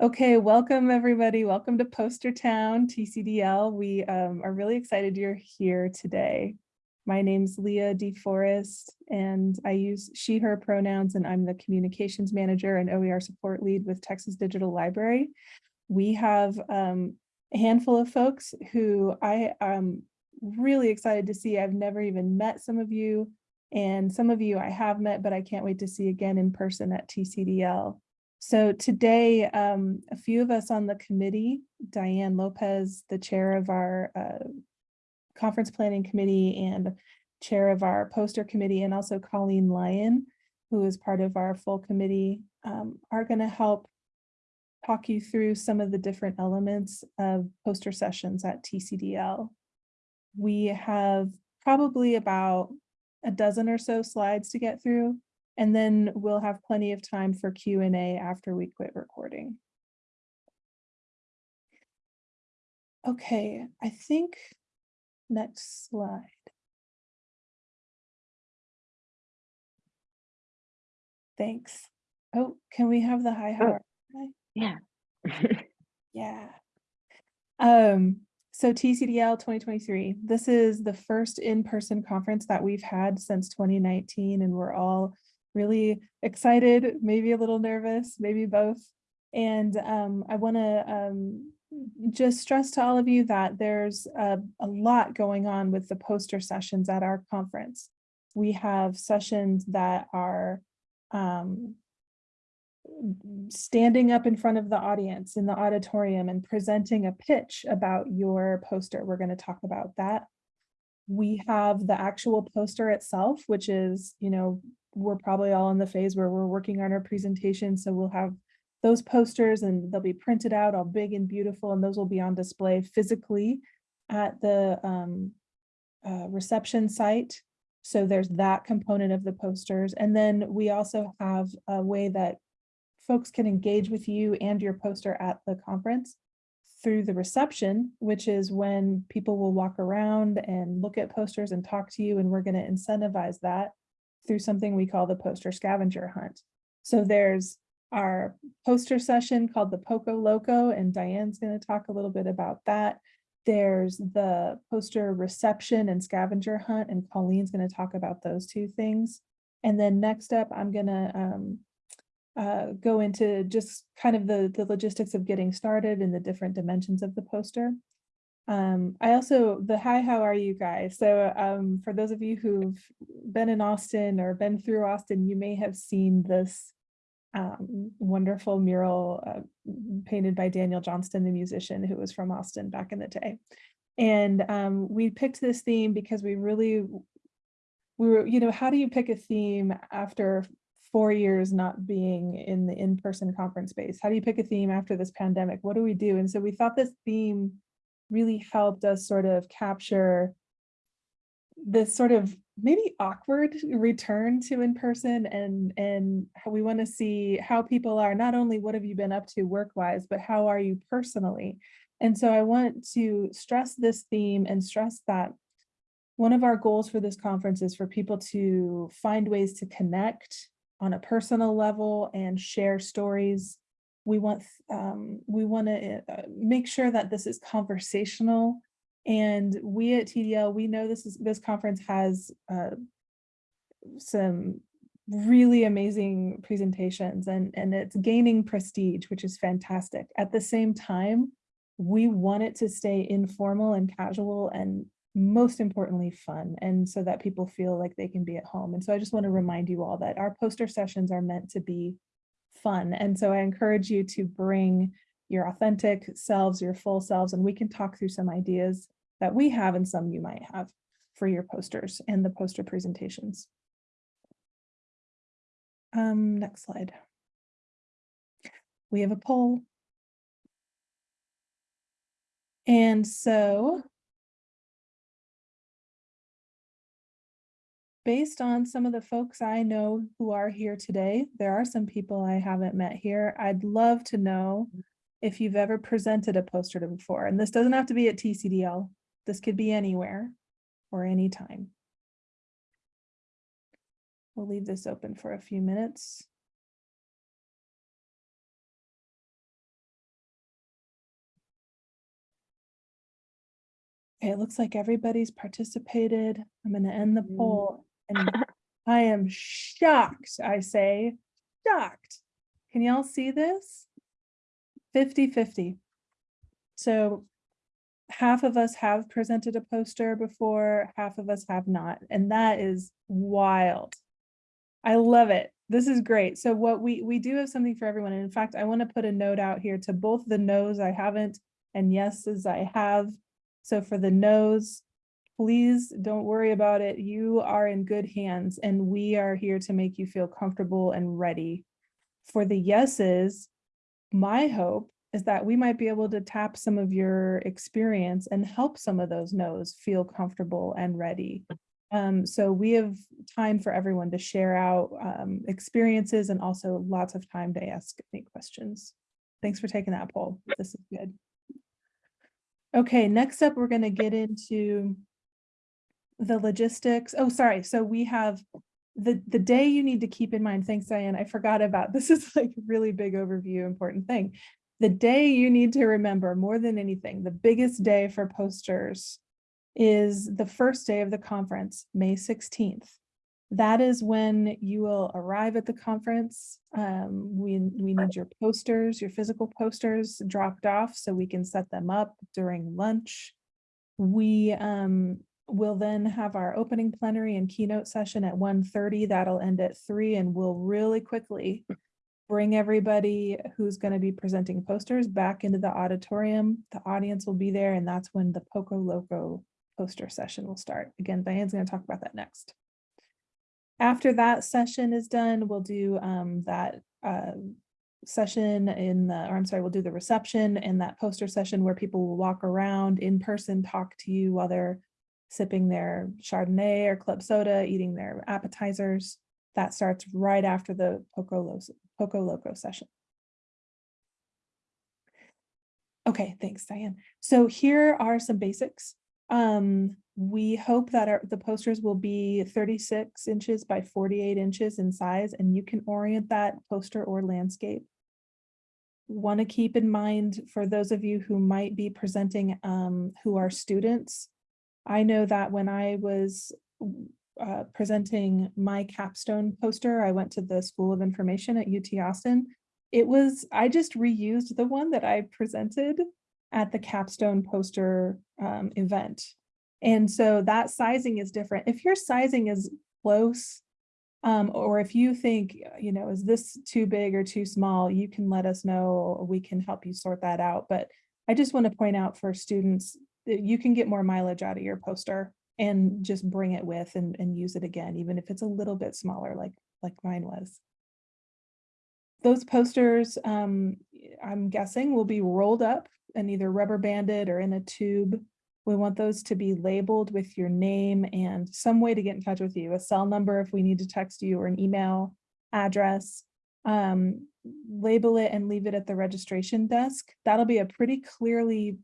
Okay, welcome everybody. Welcome to Poster Town TCDL. We um, are really excited you're here today. My name's Leah DeForest and I use she, her pronouns and I'm the communications manager and OER support lead with Texas Digital Library. We have um, a handful of folks who I am really excited to see. I've never even met some of you and some of you I have met, but I can't wait to see again in person at TCDL. So today, um, a few of us on the committee, Diane Lopez, the chair of our uh, conference planning committee and chair of our poster committee, and also Colleen Lyon, who is part of our full committee, um, are going to help talk you through some of the different elements of poster sessions at TCDL. We have probably about a dozen or so slides to get through, and then we'll have plenty of time for Q&A after we quit recording. Okay, I think next slide. Thanks. Oh, can we have the high Howard? Yeah. Yeah. Um, so TCDL 2023, this is the first in-person conference that we've had since 2019, and we're all really excited, maybe a little nervous, maybe both. And um, I want to um, just stress to all of you that there's a, a lot going on with the poster sessions at our conference. We have sessions that are um, standing up in front of the audience in the auditorium and presenting a pitch about your poster. We're going to talk about that. We have the actual poster itself, which is, you know, we're probably all in the phase where we're working on our presentation. So we'll have those posters and they'll be printed out all big and beautiful and those will be on display physically at the um, uh, reception site. So there's that component of the posters. And then we also have a way that folks can engage with you and your poster at the conference through the reception, which is when people will walk around and look at posters and talk to you. And we're going to incentivize that through something we call the poster scavenger hunt. So there's our poster session called the Poco Loco, and Diane's going to talk a little bit about that. There's the poster reception and scavenger hunt, and Colleen's going to talk about those two things. And then next up, I'm going to um, uh, go into just kind of the, the logistics of getting started and the different dimensions of the poster. Um, I also, the hi, how are you guys? So um, for those of you who've been in Austin or been through Austin, you may have seen this um, wonderful mural uh, painted by Daniel Johnston, the musician who was from Austin back in the day. And um, we picked this theme because we really, we were, you know, how do you pick a theme after four years not being in the in-person conference space? How do you pick a theme after this pandemic? What do we do? And so we thought this theme really helped us sort of capture this sort of maybe awkward return to in-person and and we want to see how people are not only what have you been up to work-wise but how are you personally and so i want to stress this theme and stress that one of our goals for this conference is for people to find ways to connect on a personal level and share stories. We want um, we want to uh, make sure that this is conversational. And we at TDL, we know this is this conference has uh, some really amazing presentations and, and it's gaining prestige, which is fantastic. At the same time, we want it to stay informal and casual and most importantly fun and so that people feel like they can be at home and so I just want to remind you all that our poster sessions are meant to be fun and so I encourage you to bring your authentic selves your full selves and we can talk through some ideas that we have and some you might have for your posters and the poster presentations. Um, next slide. We have a poll. And so based on some of the folks I know who are here today, there are some people I haven't met here. I'd love to know if you've ever presented a poster to before, and this doesn't have to be at TCDL. This could be anywhere or anytime. We'll leave this open for a few minutes. Okay, it looks like everybody's participated. I'm going to end the mm-hmm. poll and I am shocked, I say, shocked. Can y'all see this? 50-50. So half of us have presented a poster before, half of us have not, and that is wild. I love it. This is great. So what we, we do have something for everyone. And in fact, I want to put a note out here to both the no's I haven't and yeses I have. So for the no's, please don't worry about it. You are in good hands and we are here to make you feel comfortable and ready. For the yeses, my hope is that we might be able to tap some of your experience and help some of those no's feel comfortable and ready. Um, so we have time for everyone to share out um, experiences and also lots of time to ask any questions. Thanks for taking that poll. This is good. Okay, next up, we're going to get into the logistics. Oh, sorry. So we have the, the day you need to keep in mind. Thanks, Diane. I forgot about, this is like a really big overview, important thing. The day you need to remember more than anything, the biggest day for posters is the first day of the conference, May 16th. That is when you will arrive at the conference. Um, we, we need your posters, your physical posters dropped off so we can set them up during lunch. We um, will then have our opening plenary and keynote session at 1.30. That'll end at 3 and we'll really quickly bring everybody who's going to be presenting posters back into the auditorium. The audience will be there and that's when the Poco Loco poster session will start. Again, Diane's going to talk about that next. After that session is done, we'll do um, that uh, session in the, or I'm sorry, we'll do the reception and that poster session where people will walk around in person, talk to you while they're sipping their Chardonnay or club soda, eating their appetizers. That starts right after the Poco, Lo Poco Loco session. Okay, thanks, Diane. So here are some basics. Um, we hope that our, the posters will be 36 inches by 48 inches in size, and you can orient that poster or landscape. Want to keep in mind for those of you who might be presenting um, who are students. I know that when I was uh, presenting my capstone poster, I went to the School of Information at UT Austin. It was, I just reused the one that I presented at the capstone poster um, event. And so that sizing is different. If your sizing is close, um, or if you think, you know, is this too big or too small, you can let us know. We can help you sort that out. But I just want to point out for students you can get more mileage out of your poster and just bring it with and, and use it again, even if it's a little bit smaller like, like mine was. Those posters, um, I'm guessing will be rolled up and either rubber banded or in a tube. We want those to be labeled with your name and some way to get in touch with you, a cell number if we need to text you or an email address. Um, label it and leave it at the registration desk. That'll be a pretty clearly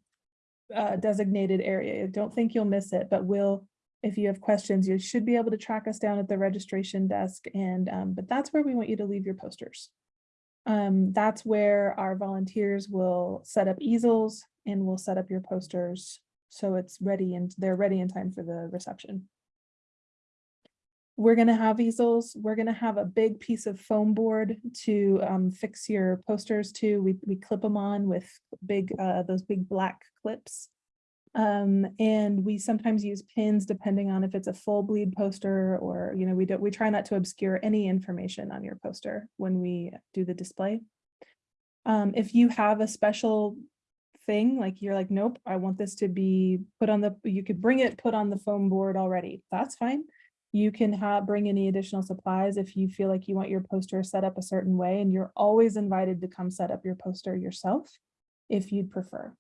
uh, designated area. I don't think you'll miss it, but we'll, if you have questions, you should be able to track us down at the registration desk. And, um, but that's where we want you to leave your posters. Um, that's where our volunteers will set up easels and we'll set up your posters so it's ready and they're ready in time for the reception. We're gonna have easels. We're gonna have a big piece of foam board to um, fix your posters to. We, we clip them on with big, uh, those big black clips. Um, and we sometimes use pins depending on if it's a full bleed poster or, you know, we don't, we try not to obscure any information on your poster when we do the display. Um, if you have a special thing, like you're like, nope, I want this to be put on the, you could bring it, put on the foam board already. That's fine. You can have, bring any additional supplies if you feel like you want your poster set up a certain way, and you're always invited to come set up your poster yourself if you'd prefer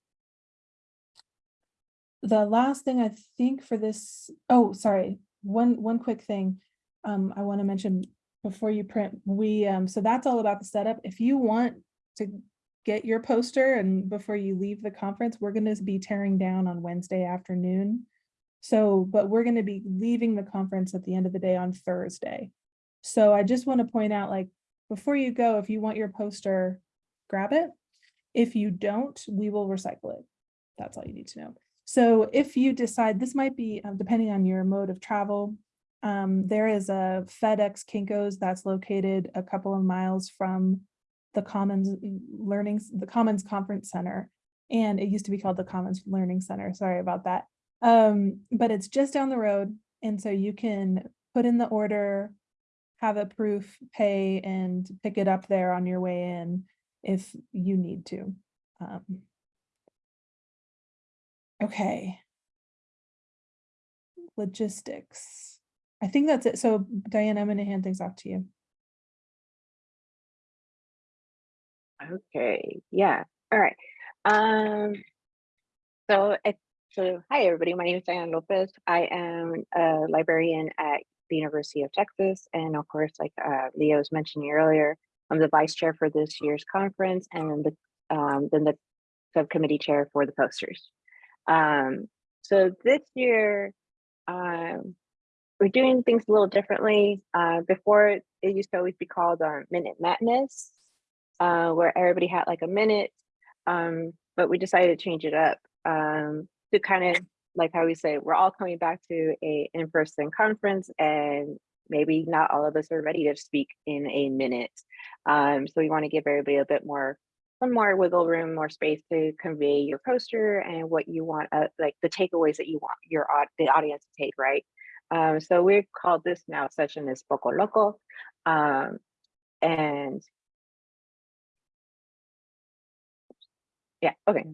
the last thing I think for this, oh, sorry, one, one quick thing um, I want to mention before you print, we, um, so that's all about the setup. If you want to get your poster and before you leave the conference, we're going to be tearing down on Wednesday afternoon. So, but we're going to be leaving the conference at the end of the day on Thursday. So I just want to point out, like, before you go, if you want your poster, grab it. If you don't, we will recycle it. That's all you need to know. So if you decide, this might be, um, depending on your mode of travel, um, there is a FedEx Kinkos that's located a couple of miles from the Commons Learning, the Commons Conference Center. And it used to be called the Commons Learning Center, sorry about that. Um, but it's just down the road. And so you can put in the order, have a proof, pay, and pick it up there on your way in if you need to. Um, okay. Logistics. I think that's it. So Diane, I'm gonna hand things off to you. Okay, yeah, all right. Um, so, it- so hi, everybody. My name is Diane Lopez. I am a librarian at the University of Texas. And of course, like uh, Leah was mentioning earlier, I'm the vice chair for this year's conference and the, um, then the subcommittee chair for the posters. Um, so this year, um, we're doing things a little differently. Uh, before it used to always be called um, Minute Madness, uh, where everybody had like a minute, um, but we decided to change it up um, to kind of like how we say, we're all coming back to a in-person conference and maybe not all of us are ready to speak in a minute. Um, so we want to give everybody a bit more, some more wiggle room, more space to convey your poster and what you want, uh, like the takeaways that you want your the audience to take, right? Um, so we've called this now session is Poco Loco. Um, and yeah, okay,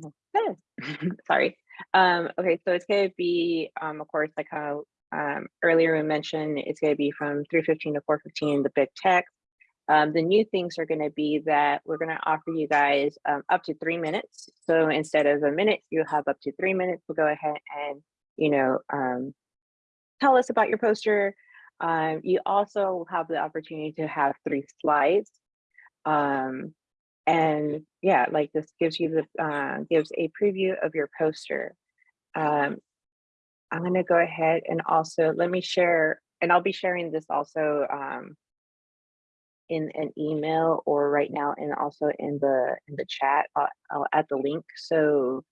sorry. Um, okay, so it's gonna be, um, of course, like how um, earlier we mentioned, it's gonna be from 315 to 415, the big text. Um, the new things are gonna be that we're gonna offer you guys um, up to three minutes. So instead of a minute, you have up to three minutes to go ahead and, you know, um, tell us about your poster. Um, you also have the opportunity to have three slides. And yeah, like this gives you the uh, gives a preview of your poster. Um, I'm gonna go ahead and also let me share, and I'll be sharing this also um, in an email or right now, and also in the in the chat. I'll, I'll add the link. So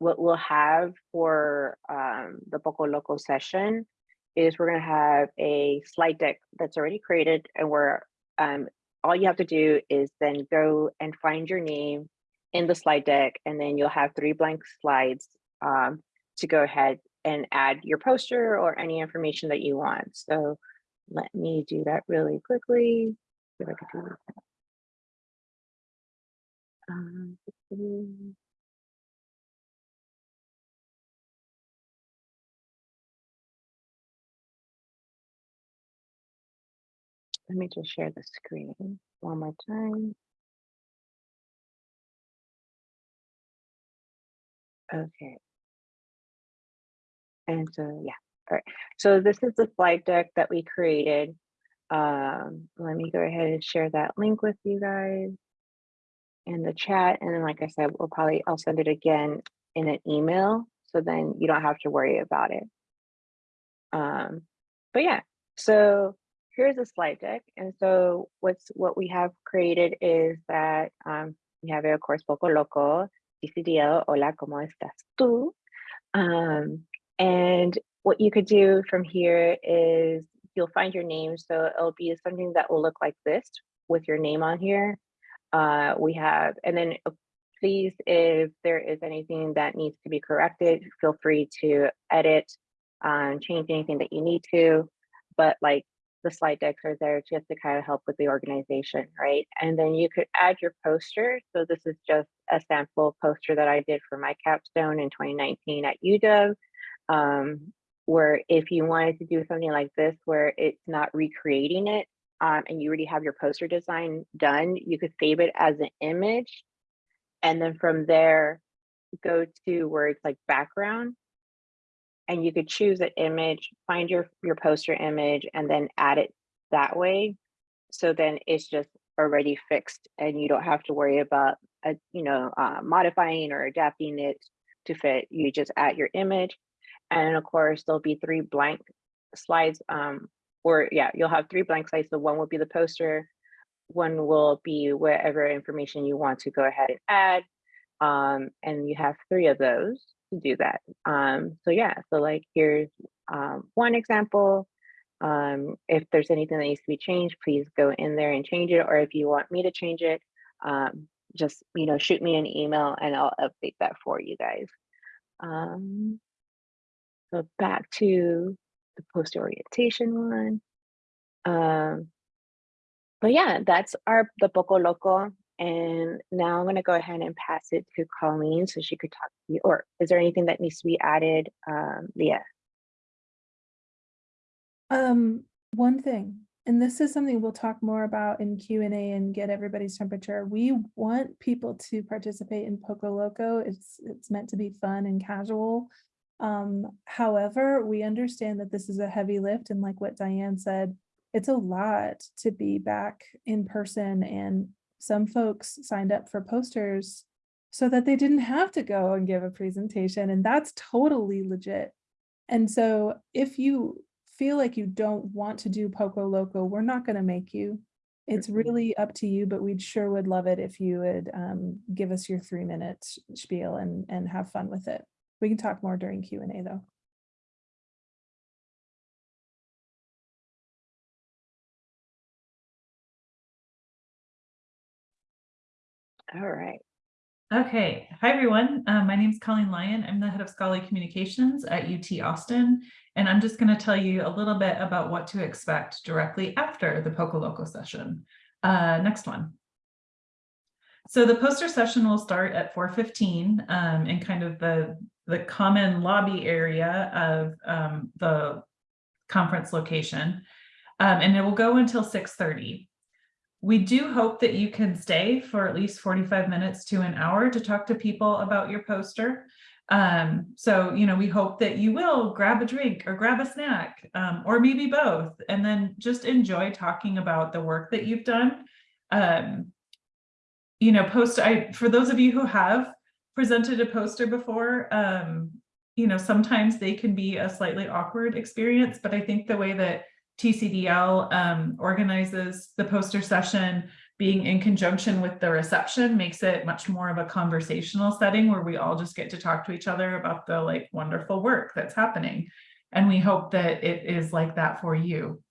what we'll have for um, the Poco Loco session is we're gonna have a slide deck that's already created, and we're um, all you have to do is then go and find your name in the slide deck, and then you'll have three blank slides um, to go ahead and add your poster or any information that you want. So let me do that really quickly. Um, let me just share the screen one more time. Okay. And so, yeah, all right. So this is the slide deck that we created. Um, let me go ahead and share that link with you guys in the chat. And then, like I said, we'll probably, I'll send it again in an email. So then you don't have to worry about it. Um, but yeah, so here's a slide deck. And so what's what we have created is that um, we have, of course, Poco Loco, TCDL, hola, ¿cómo estás tú? Um, and what you could do from here is you'll find your name. So it'll be something that will look like this with your name on here. Uh, we have, and then uh, please, if there is anything that needs to be corrected, feel free to edit, um, change anything that you need to. But like the slide decks are there just to kind of help with the organization, right? And then you could add your poster. So this is just a sample poster that I did for my capstone in 2019 at UW, um, where if you wanted to do something like this, where it's not recreating it, um, and you already have your poster design done, you could save it as an image. And then from there, go to where it's like background and you could choose an image, find your, your poster image and then add it that way. So then it's just already fixed and you don't have to worry about, uh, you know, uh, modifying or adapting it to fit. You just add your image. And of course, there'll be three blank slides um, or yeah, you'll have three blank slides. So one will be the poster, one will be whatever information you want to go ahead and add. Um, and you have three of those. To do that. Um, so yeah, so like here's um, one example. Um, if there's anything that needs to be changed, please go in there and change it. Or if you want me to change it, um, just you know, shoot me an email and I'll update that for you guys. Um, so back to the post orientation one. Um, but yeah, that's our the Poco Loco. And now I'm gonna go ahead and pass it to Colleen so she could talk to you. Or is there anything that needs to be added, um, Leah? Um, one thing, and this is something we'll talk more about in Q and A and get everybody's temperature. We want people to participate in Poco Loco. It's, it's meant to be fun and casual. Um, however, we understand that this is a heavy lift and like what Diane said, it's a lot to be back in person and some folks signed up for posters so that they didn't have to go and give a presentation and that's totally legit. And so if you feel like you don't want to do Poco Loco, we're not going to make you. It's really up to you, but we'd sure would love it if you would um, give us your three minute spiel and, and have fun with it. We can talk more during Q and A though. All right. Okay, hi everyone. Uh, my name is Colleen Lyon. I'm the head of scholarly communications at UT Austin, and I'm just going to tell you a little bit about what to expect directly after the Poco Loco session. Uh, next one. So the poster session will start at 4:15 um, in kind of the the common lobby area of um, the conference location, um, and it will go until 6:30. We do hope that you can stay for at least 45 minutes to an hour to talk to people about your poster. Um, so, you know, we hope that you will grab a drink or grab a snack um, or maybe both, and then just enjoy talking about the work that you've done. Um, you know, post, I, for those of you who have presented a poster before, um, you know, sometimes they can be a slightly awkward experience, but I think the way that TCDL um, organizes the poster session being in conjunction with the reception makes it much more of a conversational setting where we all just get to talk to each other about the like wonderful work that's happening. And we hope that it is like that for you.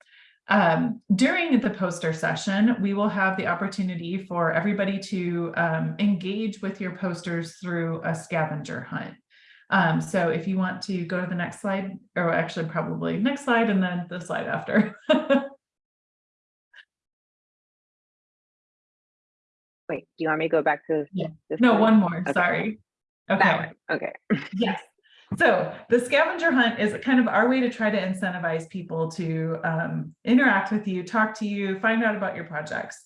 Um, during the poster session, we will have the opportunity for everybody to um, engage with your posters through a scavenger hunt. Um, so if you want to go to the next slide, or actually probably next slide and then the slide after. Wait, do you want me to go back to? Yeah. this no, one more, Okay. sorry. Okay, okay. yes. So the scavenger hunt is kind of our way to try to incentivize people to um, interact with you, talk to you, find out about your projects.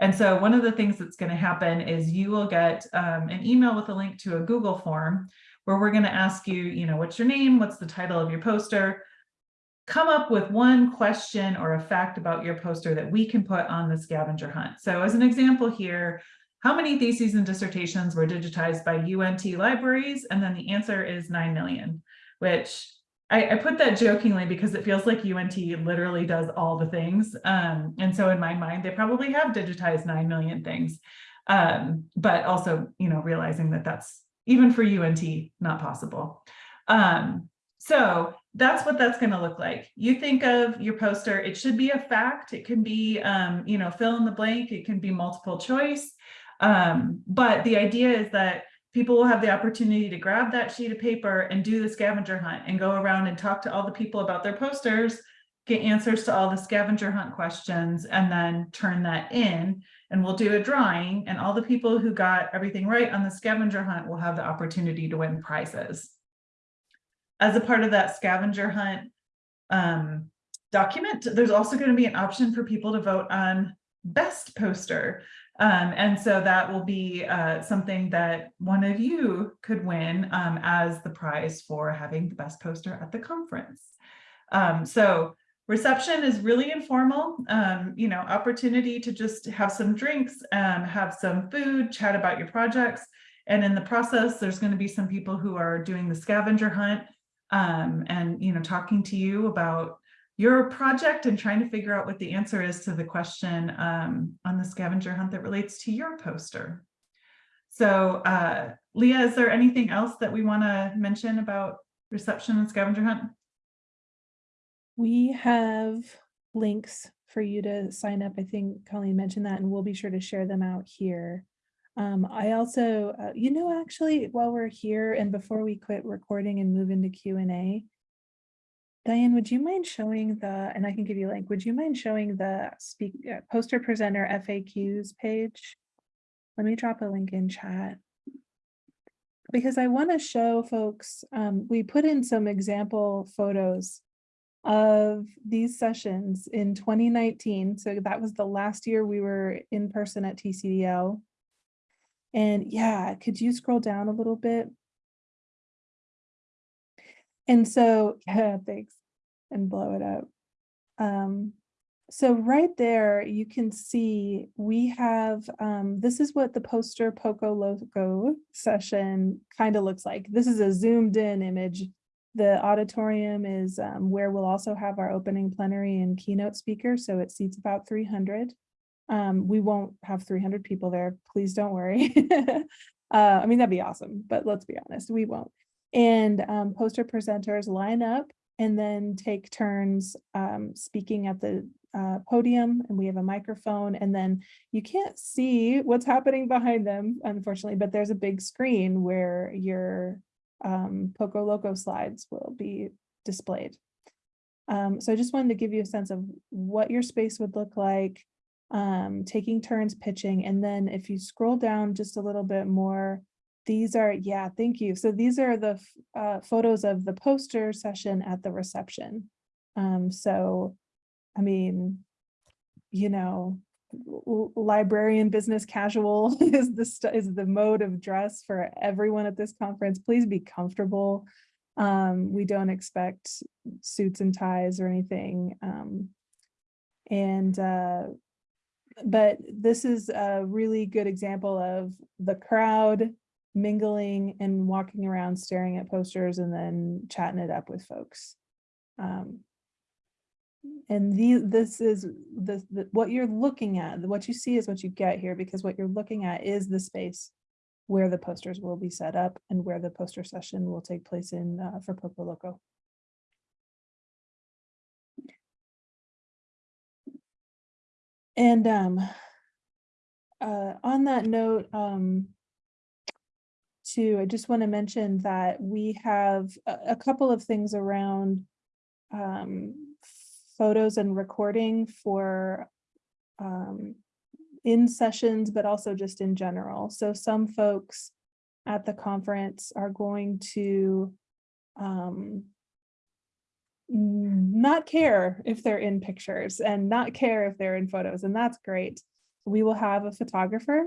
And so one of the things that's going to happen is you will get um, an email with a link to a Google form where we're going to ask you, you know, what's your name? What's the title of your poster? Come up with one question or a fact about your poster that we can put on the scavenger hunt. So as an example here, how many theses and dissertations were digitized by UNT libraries? And then the answer is 9 million, which I, I put that jokingly because it feels like UNT literally does all the things. Um, and so in my mind, they probably have digitized 9 million things. Um, but also, you know, realizing that that's even for UNT, not possible. Um, so that's what that's going to look like. You think of your poster, it should be a fact. It can be, um, you know, fill in the blank. It can be multiple choice. Um, but the idea is that people will have the opportunity to grab that sheet of paper and do the scavenger hunt and go around and talk to all the people about their posters, get answers to all the scavenger hunt questions, and then turn that in. And we'll do a drawing and all the people who got everything right on the scavenger hunt will have the opportunity to win prizes. As a part of that scavenger hunt um, document, there's also going to be an option for people to vote on best poster. Um, and so that will be uh, something that one of you could win um, as the prize for having the best poster at the conference. Um, so reception is really informal, um, you know, opportunity to just have some drinks, um, have some food, chat about your projects. And in the process, there's going to be some people who are doing the scavenger hunt um, and, you know, talking to you about your project and trying to figure out what the answer is to the question um, on the scavenger hunt that relates to your poster. So uh, Leah, is there anything else that we want to mention about reception and scavenger hunt? We have links for you to sign up. I think Colleen mentioned that, and we'll be sure to share them out here. Um, I also, uh, you know, actually, while we're here and before we quit recording and move into Q and A, Diane, would you mind showing the, and I can give you a link, would you mind showing the speak, uh, poster presenter FAQs page? Let me drop a link in chat. Because I want to show folks, um, we put in some example photos of these sessions in 2019. So that was the last year we were in person at TCDL. And yeah, could you scroll down a little bit? And so, yeah, thanks, and blow it up. Um, so right there, you can see we have, um, this is what the poster Poco Loco session kind of looks like. This is a zoomed in image. The auditorium is um, where we'll also have our opening plenary and keynote speaker. So it seats about 300. Um, we won't have 300 people there. Please don't worry. uh, I mean, that'd be awesome, but let's be honest, we won't. And um, poster presenters line up and then take turns um, speaking at the uh, podium and we have a microphone and then you can't see what's happening behind them, unfortunately, but there's a big screen where your um, Poco Loco slides will be displayed. Um, so I just wanted to give you a sense of what your space would look like, um, taking turns pitching. And then if you scroll down just a little bit more, these are, yeah, thank you. So these are the uh, photos of the poster session at the reception. Um, so, I mean, you know, librarian business casual is the is the mode of dress for everyone at this conference. Please be comfortable. Um, we don't expect suits and ties or anything. Um, and uh, but this is a really good example of the crowd mingling and walking around staring at posters and then chatting it up with folks. Um, and the, this is the, the, what you're looking at, what you see is what you get here because what you're looking at is the space where the posters will be set up and where the poster session will take place in uh, for Poco Loco. And um, uh, on that note, um, too, I just want to mention that we have a, a couple of things around um, photos and recording for um, in sessions, but also just in general. So some folks at the conference are going to um, not care if they're in pictures and not care if they're in photos, and that's great. We will have a photographer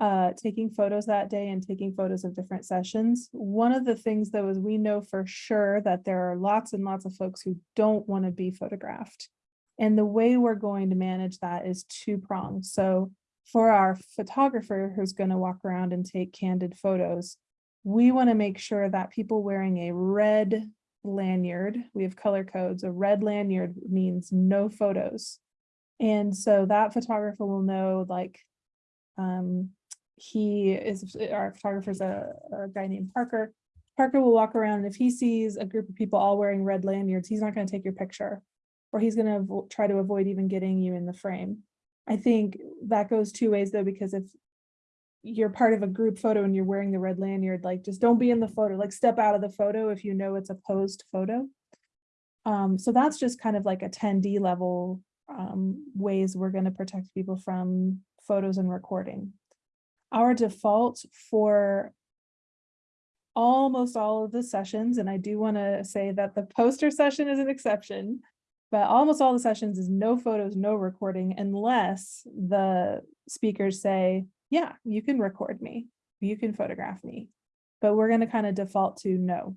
uh, taking photos that day and taking photos of different sessions. One of the things though is we know for sure that there are lots and lots of folks who don't want to be photographed. And the way we're going to manage that is two pronged. So for our photographer who's going to walk around and take candid photos, we want to make sure that people wearing a red lanyard, we have color codes, a red lanyard means no photos. And so that photographer will know like um, he is our photographer is a, a guy named Parker. Parker will walk around and if he sees a group of people all wearing red lanyards, he's not going to take your picture or he's going to try to avoid even getting you in the frame. I think that goes two ways though, because if you're part of a group photo and you're wearing the red lanyard, like just don't be in the photo, like step out of the photo if you know it's a posed photo. Um, so that's just kind of like a 10D level um, ways we're going to protect people from photos and recording our default for almost all of the sessions, and I do want to say that the poster session is an exception, but almost all the sessions is no photos, no recording, unless the speakers say, yeah, you can record me, you can photograph me, but we're going to kind of default to no.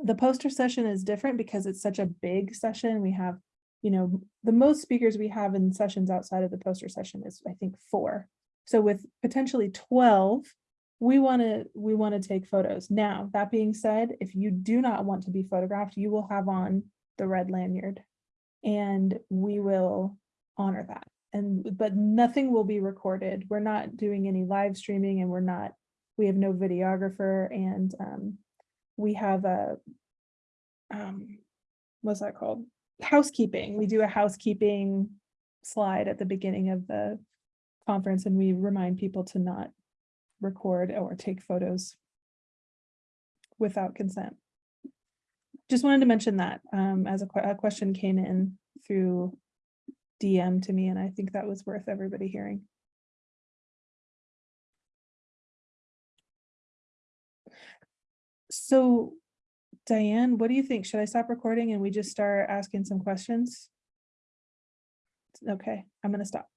The poster session is different because it's such a big session. We have, you know, the most speakers we have in sessions outside of the poster session is, I think, four. So with potentially 12, we want to we want to take photos. Now, that being said, if you do not want to be photographed, you will have on the red lanyard and we will honor that and, but nothing will be recorded. We're not doing any live streaming and we're not, we have no videographer and um, we have a, um, what's that called? Housekeeping. We do a housekeeping slide at the beginning of the conference and we remind people to not record or take photos without consent. Just wanted to mention that um, as a, a question came in through DM to me, and I think that was worth everybody hearing. So Diane, what do you think? Should I stop recording and we just start asking some questions? Okay, I'm gonna stop.